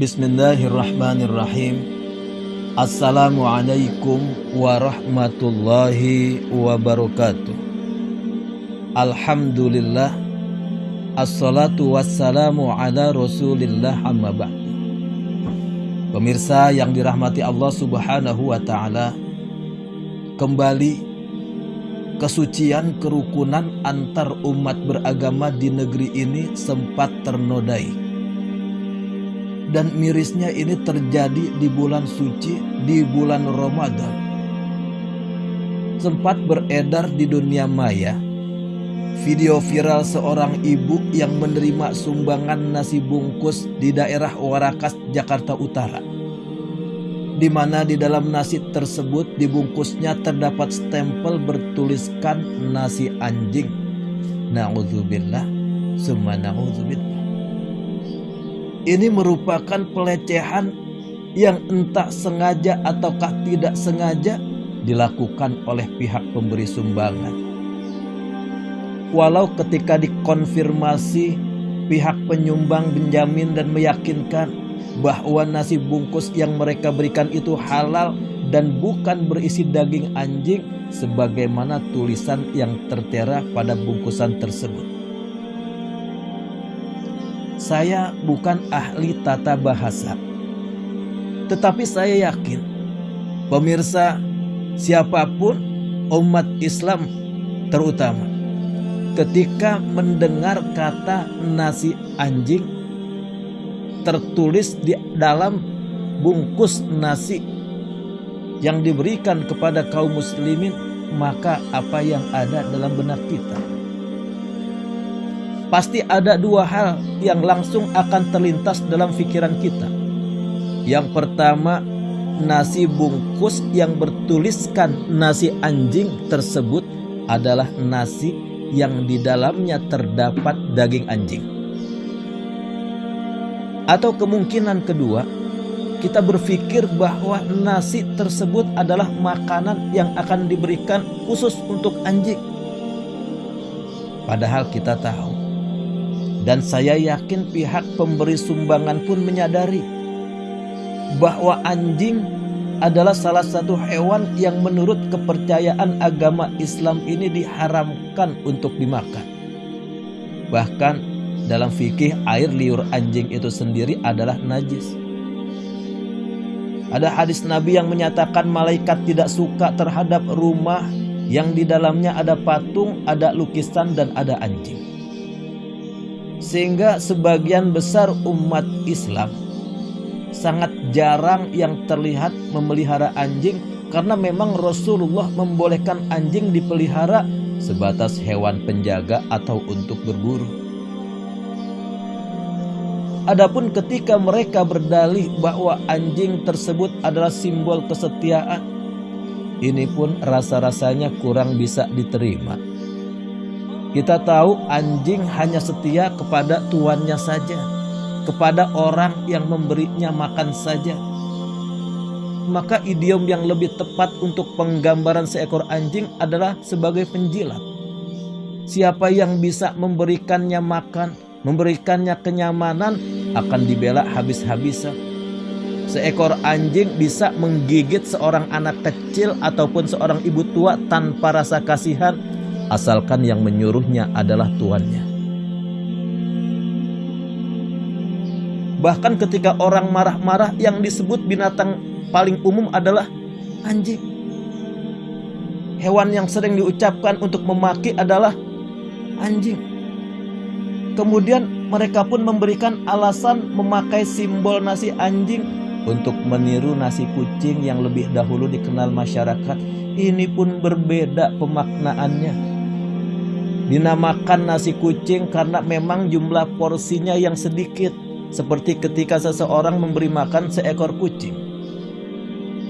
Bismillahirrahmanirrahim. Assalamualaikum warahmatullahi wabarakatuh. Alhamdulillah. Assalatu wassalamu ala rasulillah amma ba'du. Pemirsa yang dirahmati Allah subhanahu wa ta'ala Kembali kesucian kerukunan antar umat beragama di negeri ini sempat ternodai dan mirisnya ini terjadi di bulan suci, di bulan Ramadan. Sempat beredar di dunia maya video viral seorang ibu yang menerima sumbangan nasi bungkus di daerah Warakas, Jakarta Utara. Di mana di dalam nasi tersebut dibungkusnya terdapat stempel bertuliskan nasi anjing. Na'udzubillah, summa na'udzubillah. Ini merupakan pelecehan yang entah sengaja ataukah tidak sengaja dilakukan oleh pihak pemberi sumbangan. Walau ketika dikonfirmasi pihak penyumbang menjamin dan meyakinkan bahwa nasi bungkus yang mereka berikan itu halal dan bukan berisi daging anjing sebagaimana tulisan yang tertera pada bungkusan tersebut. Saya bukan ahli tata bahasa. Tetapi saya yakin pemirsa siapa pun umat Islam terutama ketika mendengar kata nasi anjing tertulis di dalam bungkus nasi yang diberikan kepada kaum muslimin maka apa yang ada dalam benak kita pasti ada dua hal yang langsung akan terlintas dalam pikiran kita. Yang pertama, nasi bungkus yang bertuliskan nasi anjing tersebut adalah nasi yang di dalamnya terdapat daging anjing. Atau kemungkinan kedua, kita berpikir bahwa nasi tersebut adalah makanan yang akan diberikan khusus untuk anjing. Padahal kita tahu dan saya yakin pihak pemberi sumbangan pun menyadari bahwa anjing adalah salah satu hewan yang menurut kepercayaan agama Islam ini diharamkan untuk dimakan. Bahkan dalam fikih air liur anjing itu sendiri adalah najis. Ada hadis Nabi yang menyatakan malaikat tidak suka terhadap rumah yang di dalamnya ada patung, ada lukisan dan ada anjing. Sehingga sebagian besar umat Islam sangat jarang yang terlihat memelihara anjing karena memang Rasulullah membolehkan anjing dipelihara sebatas hewan penjaga atau untuk berburu. Adapun ketika mereka berdalih bahwa anjing tersebut adalah simbol kesetiaan, ini pun rasa-rasanya kurang bisa diterima. Kita tahu anjing hanya setia kepada tuannya saja, kepada orang yang memberinya makan saja. Maka idiom yang lebih tepat untuk penggambaran seekor anjing adalah sebagai penjilat. Siapa yang bisa memberikannya makan, memberikannya kenyamanan akan dibela habis-habisan. Seekor anjing bisa menggigit seorang anak kecil ataupun seorang ibu tua tanpa rasa kasihan asalkan yang menyuruhnya adalah tuannya. Bahkan ketika orang marah-marah yang disebut binatang paling umum adalah anjing. Hewan yang sering diucapkan untuk memaki adalah anjing. Kemudian mereka pun memberikan alasan memakai simbol nasi anjing untuk meniru nasi kucing yang lebih dahulu dikenal masyarakat. Ini pun berbeda pemaknaannya dinamakan nasi kucing karena memang jumlah porsinya yang sedikit seperti ketika seseorang memberi makan seekor kucing.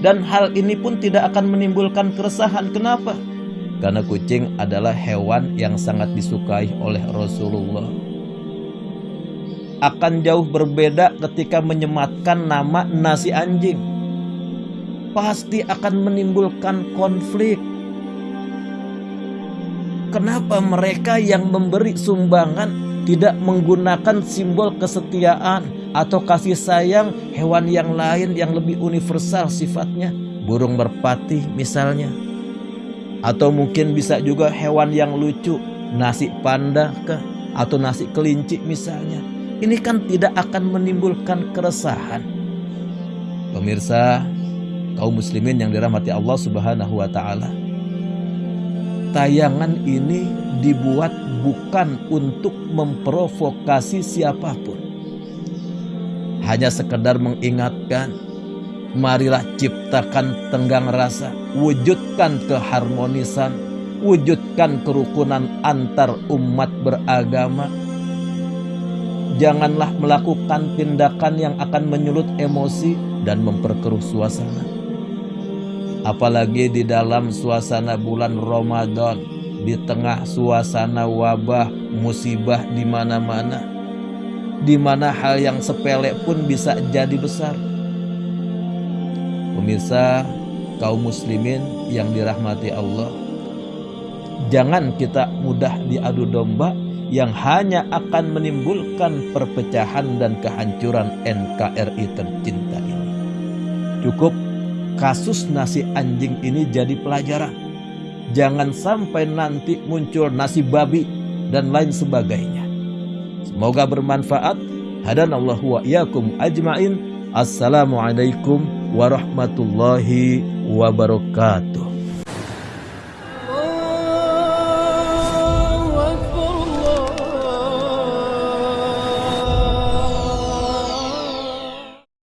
Dan hal ini pun tidak akan menimbulkan keresahan. Kenapa? Karena kucing adalah hewan yang sangat disukai oleh Rasulullah. Akan jauh berbeda ketika menyematkan nama nasi anjing. Pasti akan menimbulkan konflik Kenapa mereka yang memberi sumbangan tidak menggunakan simbol kesetiaan atau kasih sayang hewan yang lain yang lebih universal sifatnya, burung merpati misalnya. Atau mungkin bisa juga hewan yang lucu, nasi panda ke atau nasi kelinci misalnya. Ini kan tidak akan menimbulkan keresahan. Pemirsa, kaum muslimin yang dirahmati Allah Subhanahu wa taala. Tayangan ini dibuat bukan untuk memprovokasi siapa pun hanya sekedar mengingatkan, marilah ciptakan tenggang rasa, wujudkan keharmonisan, wujudkan kerukunan antar umat beragama. Janganlah melakukan tindakan yang akan menyulut emosi dan memperkeruh suasana. Apalagi di dalam suasana bulan Ramadan, di tengah suasana wabah, musibah di mana-mana di mana hal yang sepele pun bisa jadi besar. Pemirsa kaum muslimin yang dirahmati Allah, jangan kita mudah diadu domba yang hanya akan menimbulkan perpecahan dan kehancuran NKRI tercinta ini. Cukup kasus nasi anjing ini jadi pelajaran. Jangan sampai nanti muncul nasi babi dan lain sebagainya. Semoga bermanfaat. Hadanallahu wa iyyakum ajmain. Assalamualaikum warahmatullahi wabarakatuh.